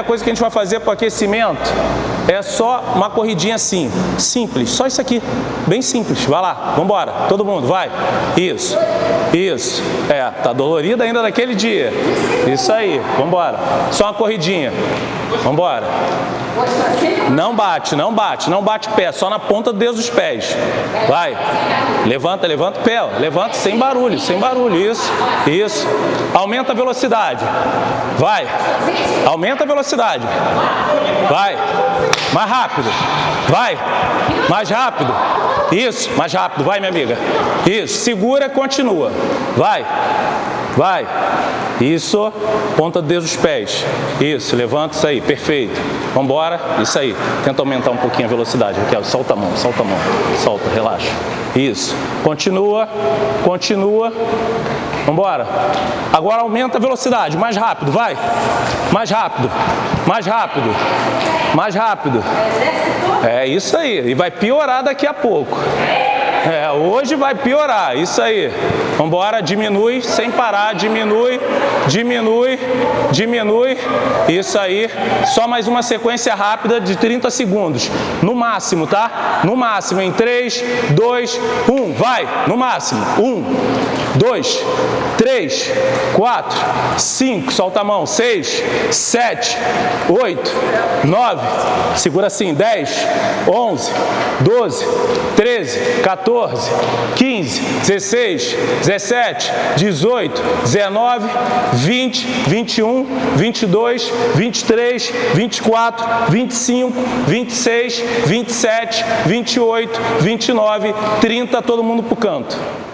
primeira coisa que a gente vai fazer para o aquecimento é só uma corridinha assim, simples, só isso aqui, bem simples. Vai lá, vamos embora, todo mundo, vai. Isso, isso. É, tá dolorido ainda daquele dia. Isso aí, vamos embora. Só uma corridinha. Vamos embora. Não bate, não bate, não bate pé, só na ponta do dedo dos pés. Vai. Levanta, levanta o pé, levanta sem barulho, sem barulho. Isso, isso. Aumenta a velocidade. Vai. Aumenta a velocidade. Vai. Mais rápido. Vai. Mais rápido. Isso, mais rápido. Vai, minha amiga. Isso. Segura, continua. Vai. Vai. Isso. Ponta do dedo dos pés. Isso. Levanta isso aí. Perfeito. Vamos embora. Isso aí. Tenta aumentar um pouquinho a velocidade. Raquel, solta a mão, solta a mão. Solta, relaxa. Isso. Continua. Continua. Vambora. Agora aumenta a velocidade, mais rápido, vai. Mais rápido, mais rápido, mais rápido. É isso aí, e vai piorar daqui a pouco. É, hoje vai piorar, isso aí. Vambora, diminui, sem parar, diminui, diminui, diminui. Isso aí. Só mais uma sequência rápida de 30 segundos. No máximo, tá? No máximo, em 3, 2, 1. Vai, no máximo. 1, 2, 3, 4, 5, solta a mão. 6, 7, 8, 9, segura assim. 10, 11, 12, 13, 14. 14, 15, 16, 17, 18, 19, 20, 21, 22, 23, 24, 25, 26, 27, 28, 29, 30, todo mundo pro canto.